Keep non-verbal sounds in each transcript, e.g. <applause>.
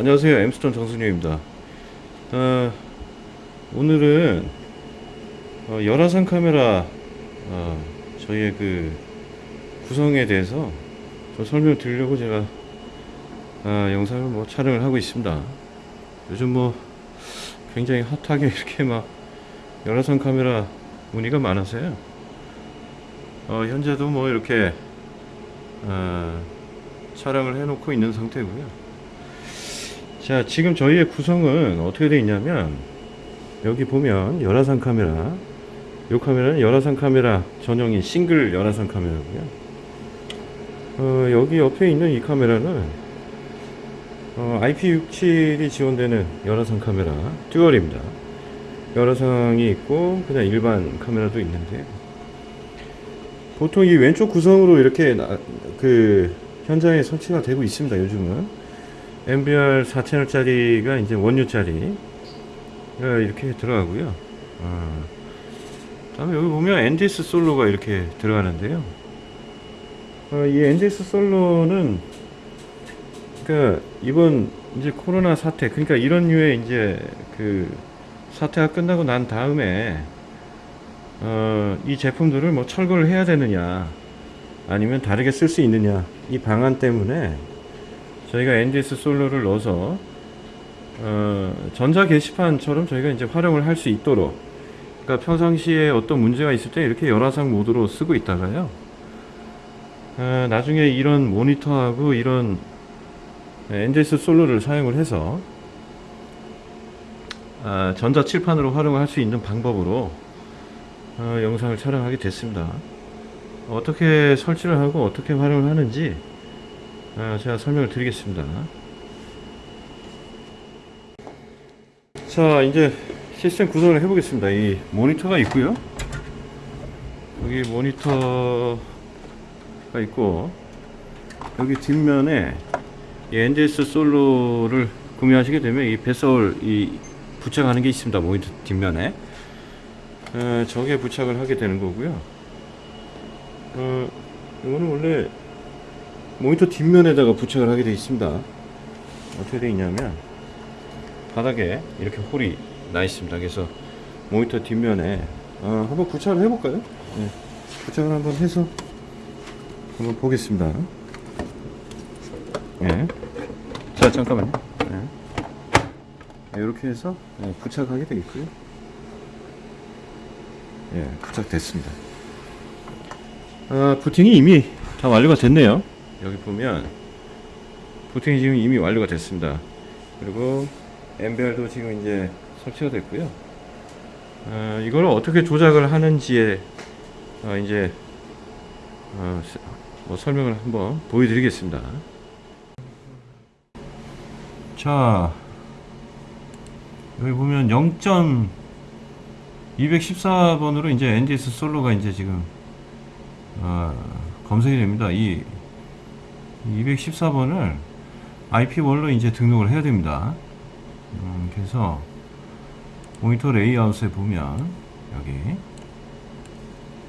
안녕하세요. 엠스톤 정순영입니다. 어, 오늘은 어, 열화상 카메라 어, 저희의 그 구성에 대해서 좀 설명을 드리려고 제가 아, 영상을 뭐 촬영을 하고 있습니다. 요즘 뭐 굉장히 핫하게 <laughs> 이렇게 막 열화상 카메라 문의가 많아서요. 어, 현재도 뭐 이렇게 어, 촬영을 해놓고 있는 상태고요 자 지금 저희의 구성은 어떻게 되어 있냐면 여기 보면 열화상 카메라 이 카메라는 열화상 카메라 전용인 싱글 열화상 카메라고요. 어, 여기 옆에 있는 이 카메라는 어, IP67이 지원되는 열화상 카메라 듀얼입니다. 열화상이 있고 그냥 일반 카메라도 있는데 보통 이 왼쪽 구성으로 이렇게 나- 그 현장에 설치가 되고 있습니다 요즘은 MBR 4채널짜리가 이제 원유짜리 이렇게 들어가고요. 어, 다음에 여기 보면 NDS 솔로가 이렇게 들어가는데요. 어, 이 NDS 솔로는 그러니까 이번 이제 코로나 사태 그러니까 이런 류의 이제 그 사태가 끝나고 난 다음에 어, 이 제품들을 뭐 철거를 해야 되느냐 아니면 다르게 쓸 수 있느냐 이 방안 때문에 저희가 NDS 솔로를 넣어서 어, 전자 게시판처럼 저희가 이제 활용을 할 수 있도록 그러니까 평상시에 어떤 문제가 있을 때 이렇게 열화상 모드로 쓰고 있다가요. 어, 나중에 이런 모니터하고 이런 NDS 솔로를 사용을 해서 아, 전자 칠판으로 활용할 수 있는 방법으로 어, 영상을 촬영하게 됐습니다. 어떻게 설치를 하고 어떻게 활용을 하는지 아, 제가 설명을 드리겠습니다. 자, 이제 시스템 구성을 해보겠습니다. 이 모니터가 있고요. 여기 모니터가 있고 여기 뒷면에 이 NDS 솔로를 구매하시게 되면 이 배설 이 부착하는 게 있습니다. 모니터 뒷면에 어, 저게 부착을 하게 되는 거고요. 어, 이거는 원래 모니터 뒷면에다가 부착을 하게 되어 있습니다 어떻게 되어 있냐면 바닥에 이렇게 홀이 나 있습니다 그래서 모니터 뒷면에 어, 한번 부착을 해볼까요? 네. 부착을 한번 해서 한번 보겠습니다 예. 자 잠깐만요 예. 이렇게 해서 예, 부착하게 되겠고요 예, 부착됐습니다 아, 부팅이 이미 다 완료가 됐네요 여기 보면 부팅이 지금 이미 완료가 됐습니다. 그리고 MBR도 지금 이제 설치가 됐고요. 어, 이걸 어떻게 조작을 하는지에 어, 이제 어, 스- 뭐 설명을 한번 보여드리겠습니다. 자 여기 보면 0.214번으로 이제 NDS 솔로가 이제 지금 어, 검색이 됩니다. 이 214번을 IP1로 이제 등록을 해야 됩니다. 음, 그래서 모니터 레이아웃에 보면 여기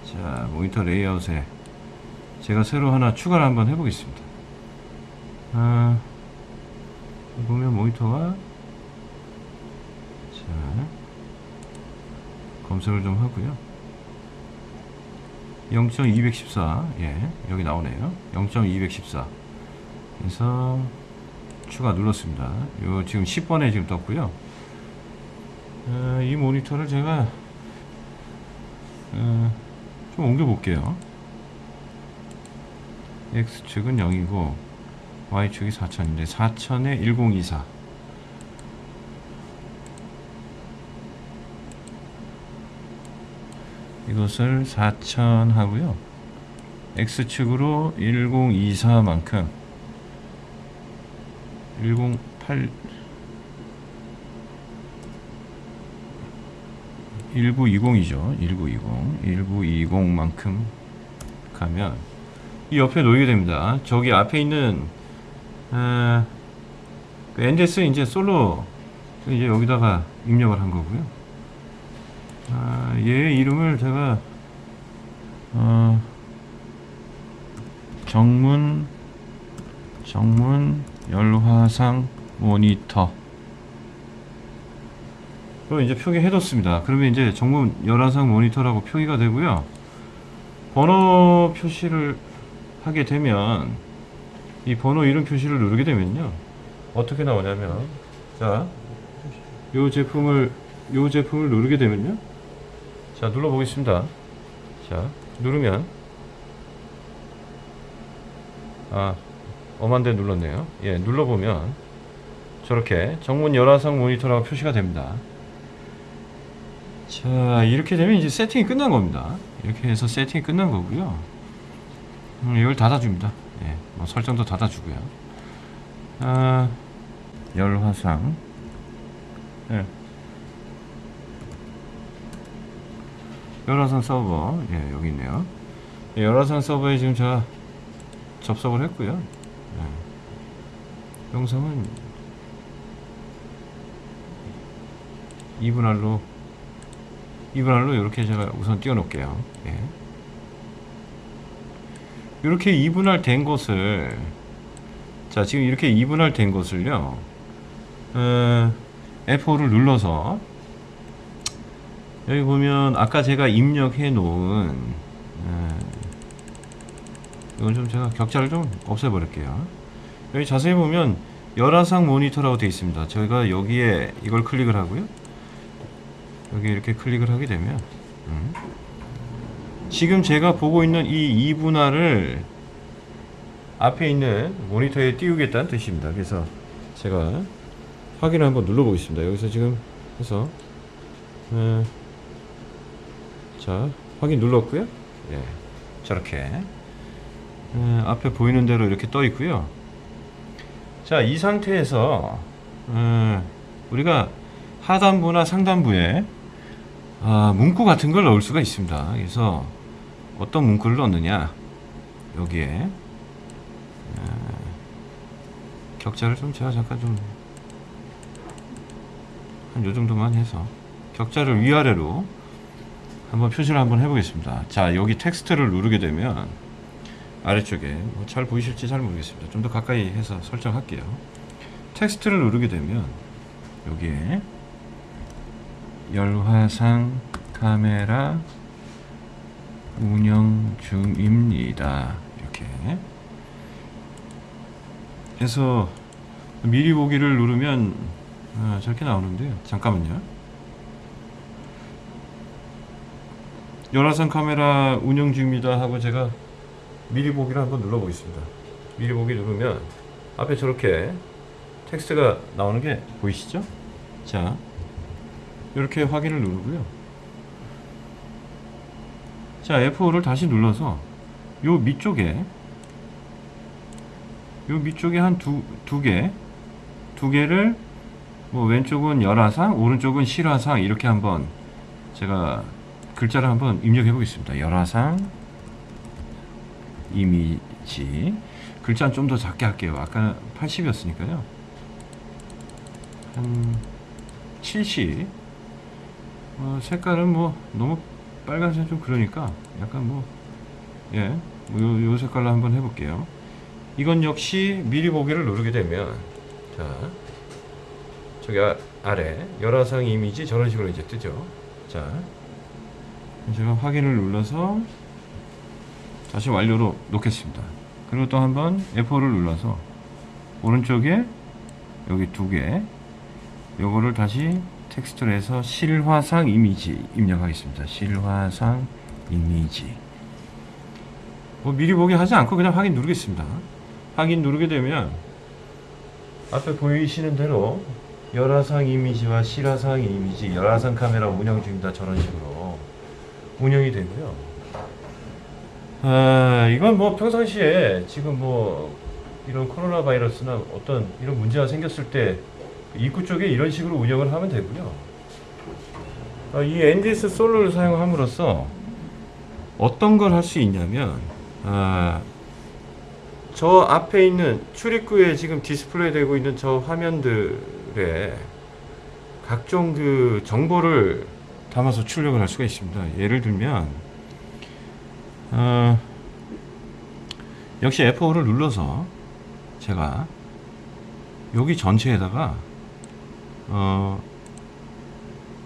자 모니터 레이아웃에 제가 새로 하나 추가를 한번 해보겠습니다. 아, 보면 모니터가 자 검색을 좀 하고요. 0.214 예, 여기 나오네요. 0.214 그래서 추가 눌렀습니다. 요 지금 10번에 지금 떴고요. 어, 이 모니터를 제가 어, 좀 옮겨 볼게요. X축은 0이고 Y축이 4000인데 4000에 1024 이것을 4000 하고요. X축으로 1024만큼 108 1920이죠. 1920. 1920만큼 가면 이 옆에 놓이게 됩니다. 저기 앞에 있는 아, 그 이제 솔로 이제 여기다가 입력을 한 거고요. 아, 얘 이름을 제가 어, 정문 정문 열화상 모니터 그럼 이제 표기해 뒀습니다. 그러면 이제 정문 열화상 모니터라고 표기가 되고요. 번호 표시를 하게 되면 이 번호 이름 표시를 누르게 되면요. 어떻게 나오냐면 자, 요 제품을 요 제품을 누르게 되면요. 자, 눌러 보겠습니다. 자, 누르면 아, 엄한 데 눌렀네요. 예, 눌러 보면 저렇게 정문 열화상 모니터라고 표시가 됩니다. 자, 이렇게 되면 이제 세팅이 끝난 겁니다. 이렇게 해서 세팅이 끝난 거고요. 음, 이걸 닫아줍니다. 예, 뭐 설정도 닫아주고요. 아, 열화상. 예. 열화상 서버. 예, 여기 있네요. 예, 열화상 서버에 지금 제가 접속을 했고요. 예. 영상은 2분할로 2분할로 이렇게 제가 우선 띄워놓을게요. 예. 이렇게 2분할 된 것을 자 지금 이렇게 2분할 된 것을요 어, F5를 눌러서 여기 보면 아까 제가 입력해 놓은 어, 이건 좀 제가 격자를 좀 없애 버릴게요 여기 자세히 보면 열화상 모니터라고 되어 있습니다 저희가 여기에 이걸 클릭을 하고요 여기 이렇게 클릭을 하게 되면 음. 지금 제가 보고 있는 이 2분할을 앞에 있는 모니터에 띄우겠다는 뜻입니다. 그래서 제가 확인을 한번 눌러 보겠습니다. 여기서 지금 해서 어, 자 확인 눌렀고요. 예, 저렇게 어, 앞에 보이는 대로 이렇게 떠 있고요. 자 이 상태에서 어, 우리가 하단부나 상단부에 아, 문구 같은 걸 넣을 수가 있습니다. 그래서 어떤 문구를 넣느냐 여기에 아, 격자를 좀 제가 잠깐 좀 한 요 정도만 해서 격자를 위아래로 한번 표시를 한번 해보겠습니다. 자 여기 텍스트를 누르게 되면 아래쪽에 뭐 잘 보이실지 잘 모르겠습니다. 좀 더 가까이 해서 설정할게요. 텍스트를 누르게 되면 여기에 열화상 카메라 운영 중입니다. 이렇게 해서 미리 보기를 누르면 아, 저렇게 나오는데요. 잠깐만요. 열화상 카메라 운영 중입니다 하고 제가 미리 보기를 한번 눌러 보겠습니다. 미리 보기 누르면 앞에 저렇게 텍스트가 나오는 게 보이시죠? 자, 이렇게 확인을 누르고요. 자, F5를 다시 눌러서 요 밑쪽에 요 밑쪽에 한 두 두 개, 두 개를 뭐 왼쪽은 열화상, 오른쪽은 실화상 이렇게 한번 제가 글자를 한번 입력해 보겠습니다. 열화상 이미지 글자는 좀 더 작게 할게요. 아까 80이었으니까요. 한 70. 어, 색깔은 뭐 너무 빨간색 좀 그러니까 약간 뭐 예, 뭐 요, 요 색깔로 한번 해볼게요. 이건 역시 미리 보기를 누르게 되면 자 저기 아, 아래 열화상 이미지 저런 식으로 이제 뜨죠. 자 제가 확인을 눌러서 다시 완료로 놓겠습니다. 그리고 또 한번 F4를 눌러서 오른쪽에 여기 두 개, 요거를 다시 텍스트로 해서 실화상 이미지 입력하겠습니다. 실화상 이미지. 뭐 미리 보기 하지 않고 그냥 확인 누르겠습니다. 확인 누르게 되면 앞에 보이시는 대로 열화상 이미지와 실화상 이미지, 열화상 카메라 운영 중입니다. 저런 식으로 운영이 되고요. 아, 이건 뭐 평상시에 지금 뭐 이런 코로나 바이러스나 어떤 이런 문제가 생겼을 때 입구 쪽에 이런 식으로 운영을 하면 되고요. 아, 이 NDS 솔로를 사용함으로써 어떤 걸 할 수 있냐면 아, 저 앞에 있는 출입구에 지금 디스플레이 되고 있는 저 화면들에 각종 그 정보를 담아서 출력을 할 수가 있습니다. 예를 들면 어, 역시 F5를 눌러서 제가 여기 전체에다가 어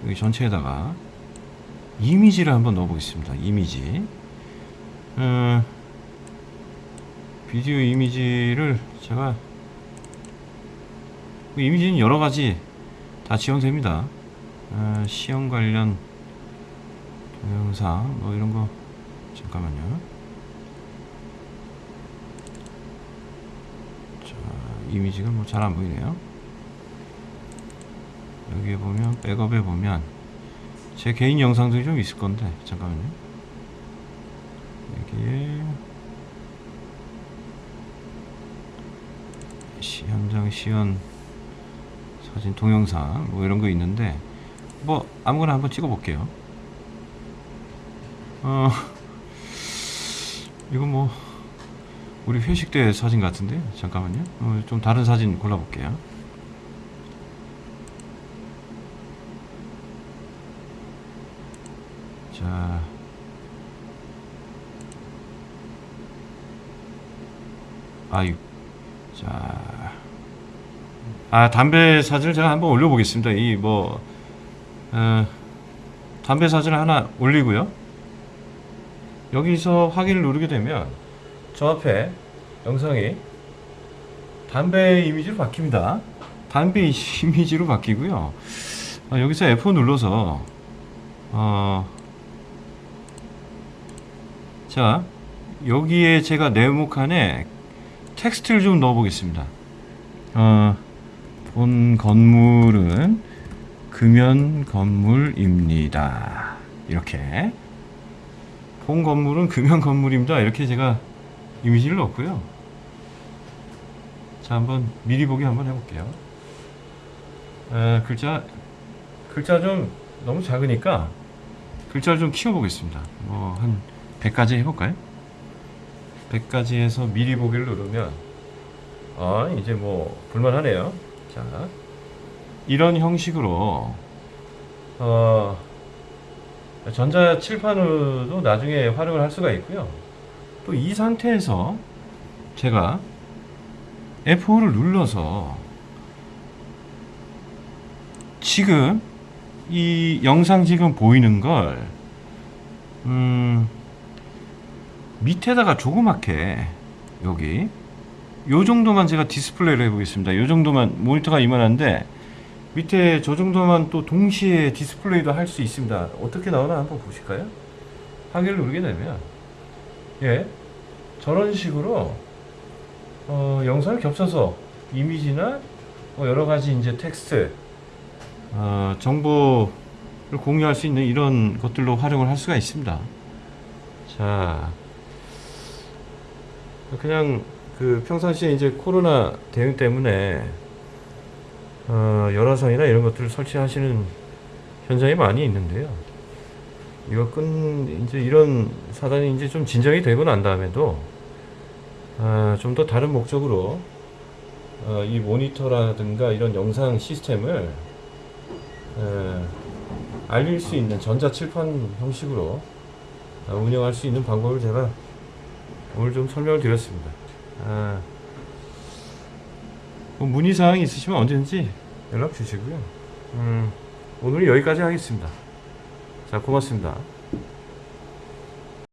여기 전체에다가 이미지를 한번 넣어보겠습니다. 이미지. 어, 비디오 이미지를 제가 그 이미지는 여러 가지 다 지원됩니다. 어, 시험 관련 동영상 뭐 이런 거 잠깐만요. 자 이미지가 뭐 잘 안 보이네요. 여기에 보면 백업에 보면 제 개인 영상들이 좀 있을 건데 잠깐만요. 여기에 시, 현장 시연 사진 동영상 뭐 이런 거 있는데 뭐 아무거나 한번 찍어 볼게요. 어 이거 뭐 우리 회식 때 사진 같은데 잠깐만요. 어, 좀 다른 사진 골라 볼게요. 자. 아유. 자. 아, 담배 사진을 제가 한번 올려보겠습니다. 이 뭐, 어, 담배 사진을 하나 올리고요. 여기서 확인을 누르게 되면 저 앞에 영상이 담배 이미지로 바뀝니다. 담배 이미지로 바뀌고요. 아, 여기서 F4 눌러서 어, 자 여기에 제가 네모칸에 텍스트를 좀 넣어 보겠습니다. 어, 본 건물은 금연 건물입니다. 이렇게 본 건물은 금연 건물입니다. 이렇게 제가 이미지를 넣었고요. 자 한번 미리 보기 한번 해볼게요. 에, 글자 글자 좀 너무 작으니까 글자를 좀 키워보겠습니다. 뭐 한 100가지 해볼까요? 100가지 해서 미리 보기를 누르면 아 이제 뭐 볼만하네요. 자 이런 형식으로 어 전자 칠판으로도 나중에 활용을 할 수가 있고요. 또 이 상태에서 제가 F4를 눌러서 지금 이 영상 지금 보이는 걸 음, 밑에다가 조그맣게 여기 요 정도만 제가 디스플레이를 해보겠습니다. 요 정도만 모니터가 이만한데 밑에 저 정도만 또 동시에 디스플레이도 할 수 있습니다. 어떻게 나오나 한번 보실까요? 하기를 누르게 되면 예 저런 식으로 어, 영상을 겹쳐서 이미지나 뭐 여러 가지 이제 텍스트 어, 정보를 공유할 수 있는 이런 것들로 활용을 할 수가 있습니다. 자, 그냥 그 평상시에 이제 코로나 대응 때문에 어, 열화상이나 이런 것들을 설치하시는 현장이 많이 있는데요. 이거 끈 이제 이런 사단이 이제 좀 진정이 되고 난 다음에도 아, 좀 더 다른 목적으로 어, 이 모니터라든가 이런 영상 시스템을 에, 알릴 수 있는 전자칠판 형식으로 아, 운영할 수 있는 방법을 제가 오늘 좀 설명을 드렸습니다. 아, 뭐 문의사항이 있으시면 언제든지 연락 주시고요. 음, 오늘 여기까지 하겠습니다. 자, 고맙습니다.